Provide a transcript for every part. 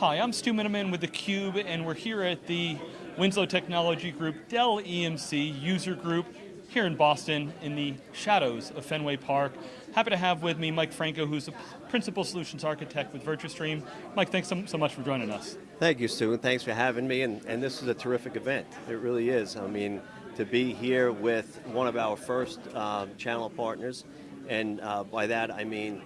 Hi, I'm Stu Miniman with theCUBE, and we're here at the Winslow Technology Group Dell EMC user group here in Boston in the shadows of Fenway Park. Happy to have with me Mike Franco, who's a Principal Solutions Architect with Virtustream. Mike, thanks so, so much for joining us. Thank you, Stu, and thanks for having me, and, and this is a terrific event. It really is. I mean, to be here with one of our first um, channel partners, and uh, by that I mean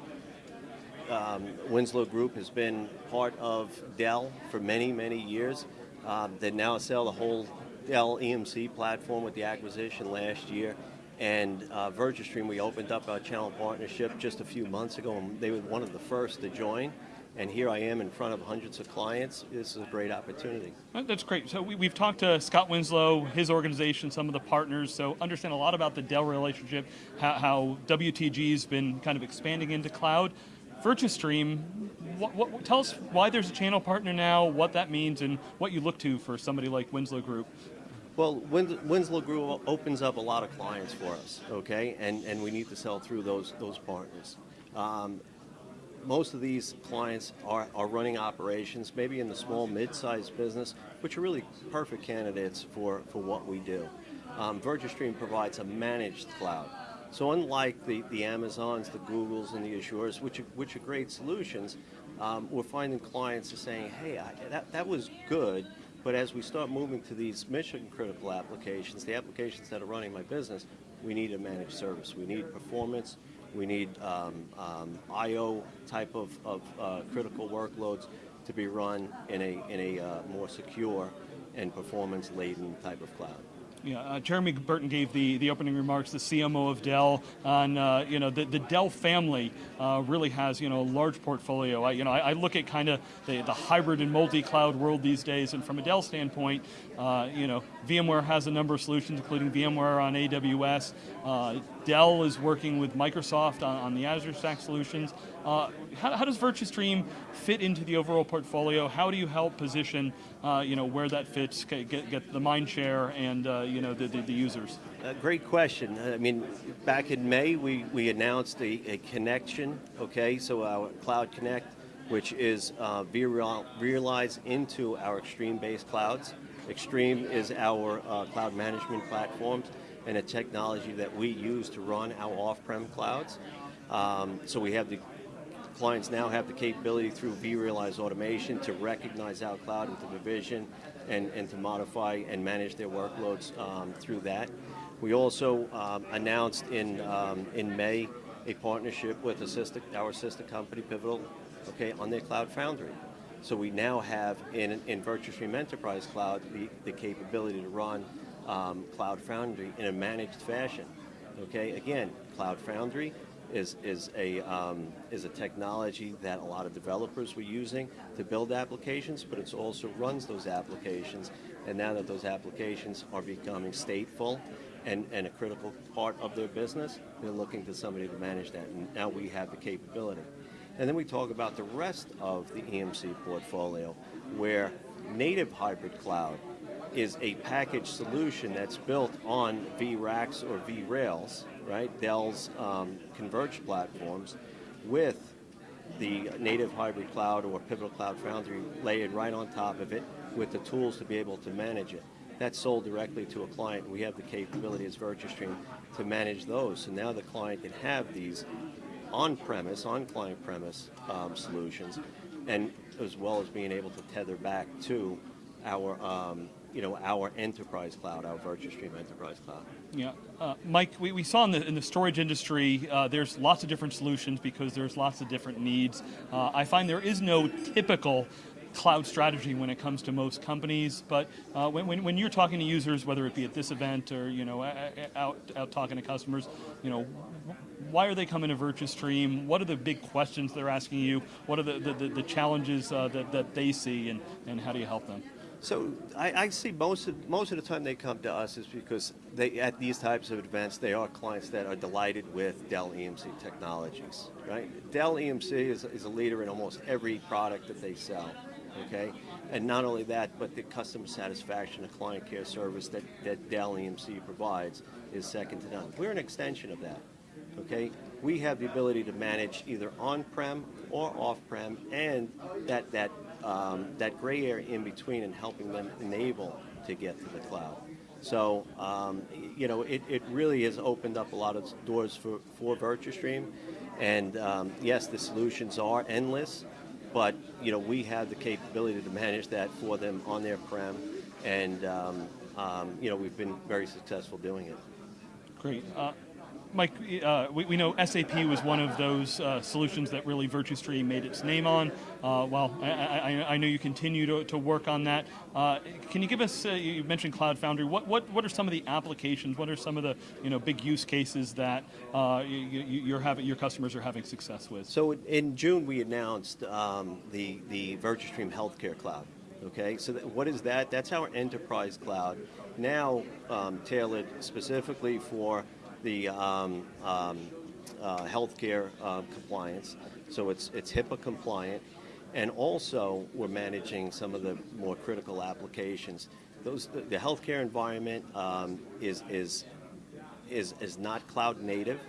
um, Winslow Group has been part of Dell for many, many years. Um, they now sell the whole Dell EMC platform with the acquisition last year. And uh, Virtustream, we opened up our channel partnership just a few months ago, and they were one of the first to join. And here I am in front of hundreds of clients. This is a great opportunity. That's great. So we, have talked to Scott Winslow, his organization, some of the partners, so understand a lot about the Dell relationship, how, how WTG's been kind of expanding into cloud. Virtustream, what, what, tell us why there's a channel partner now, what that means, and what you look to for somebody like Winslow Group. Well, Winslow Group opens up a lot of clients for us, okay, and and we need to sell through those those partners. Um, most of these clients are, are running operations, maybe in the small, mid-sized business, which are really perfect candidates for, for what we do. Um, Virtustream provides a managed cloud. So unlike the, the Amazons, the Googles, and the Azures, which are, which are great solutions, um, we're finding clients are saying, hey, I, that, that was good, but as we start moving to these mission critical applications, the applications that are running my business, we need a managed service. We need performance, we need um, um, I.O. type of, of uh, critical workloads to be run in a, in a uh, more secure and performance laden type of cloud. Yeah, uh, Jeremy Burton gave the, the opening remarks, the CMO of Dell, on uh, you know the, the Dell family uh, really has you know a large portfolio. I, you know I, I look at kind of the, the hybrid and multi-cloud world these days, and from a Dell standpoint, uh, you know VMware has a number of solutions, including VMware on AWS. Uh, Dell is working with Microsoft on, on the Azure Stack solutions. Uh, how, how, does Virtustream fit into the overall portfolio? How do you help position uh, you know, where that fits, get, get the mind share and uh, you know, the, the, the users? Uh, great question. I mean, back in May, we, we announced a, a connection, okay, so our Cloud Connect, which is uh, realized into our xStream-based clouds. xStream is our uh, cloud management platforms and a technology that we use to run our off-prem clouds. Um, so we have the clients now have the capability through vRealize automation to recognize our cloud and to provision and, and to modify and manage their workloads um, through that. We also um, announced in, um, in May a partnership with our sister company, Pivotal, okay, on their Cloud Foundry. So we now have in, in Virtustream Enterprise Cloud the, the capability to run um, Cloud Foundry in a managed fashion. Okay, again, Cloud Foundry, is, is, a, um, is a technology that a lot of developers were using to build applications, but it also runs those applications. And now that those applications are becoming stateful and, and a critical part of their business, they're looking to somebody to manage that. And now we have the capability. And then we talk about the rest of the EMC portfolio, where native hybrid cloud is a package solution that's built on VxRacks or VxRails, right? Dell's um, converged platforms with the native hybrid cloud or Pivotal Cloud Foundry layered right on top of it with the tools to be able to manage it. That's sold directly to a client. We have the capability as Virtustream to manage those. So now the client can have these on-premise, on-client premise um, solutions, and as well as being able to tether back to our um, you know, our enterprise cloud, our Virtustream enterprise cloud. Yeah, uh, Mike, we, we saw in the, in the storage industry, uh, there's lots of different solutions because there's lots of different needs. Uh, I find there is no typical cloud strategy when it comes to most companies, but uh, when, when, when, you're talking to users, whether it be at this event or you know out, out talking to customers, you know, why are they coming to Virtustream? What are the big questions they're asking you? What are the, the, the challenges uh, that, that they see and, and how do you help them? So I, I, see most of most of the time they come to us is because they at these types of events they are clients that are delighted with Dell EMC technologies, right? Dell EMC is, is a leader in almost every product that they sell, okay? And not only that, but the customer satisfaction, the client care service that, that Dell EMC provides is second to none. We're an extension of that, okay, we have the ability to manage either on-prem or off-prem, and that that um, that gray area in between, and helping them enable to get to the cloud. So, um, you know, it, it really has opened up a lot of doors for, for Virtustream. And um, yes, the solutions are endless, but, you know, we have the capability to manage that for them on their prem. And, um, um, you know, we've been very successful doing it. Great. Uh, Mike, uh, we, we know SAP was one of those uh, solutions that really Virtustream made its name on. Uh, well, I, I, I, know you continue to, to work on that. Uh, can you give us, uh, you mentioned Cloud Foundry, what, what, what are some of the applications, what are some of the you know, big use cases that uh, you, you're having, your customers are having success with? So in June, we announced um, the, the Virtustream Healthcare Cloud. Okay, so th- what is that? That's our enterprise cloud, now um, tailored specifically for the um, um, uh, healthcare uh, compliance. So it's it's HIPAA compliant, and also we're managing some of the more critical applications. Those the, the healthcare environment um, is is is is not cloud native.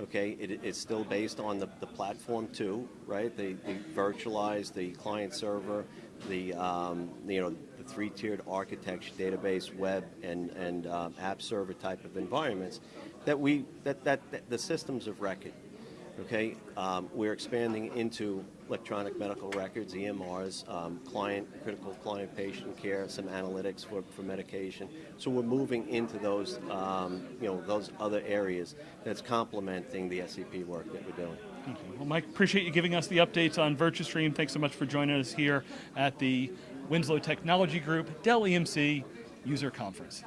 Okay, it, it's still based on the, the platform too, right? The, the virtualized, the client server, the um, you know three-tiered architecture, database, web, and and um, app server type of environments that we that, that, that the systems of record. Okay, um, we're expanding into electronic medical records, EMRs, um, client critical client patient care, some analytics for, for medication. So we're moving into those um, you know those other areas that's complementing the SAP work that we're doing. Well, Mike, appreciate you giving us the updates on Virtustream. Thanks so much for joining us here at the Winslow Technology Group Dell EMC User Conference.